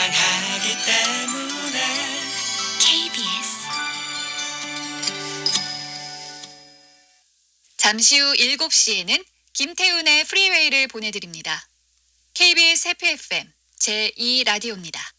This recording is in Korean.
사랑하기 때문에 KBS 잠시 후 7시에는 김태훈의 프리웨이를 보내드립니다. KBS 해피 FM 제2라디오입니다.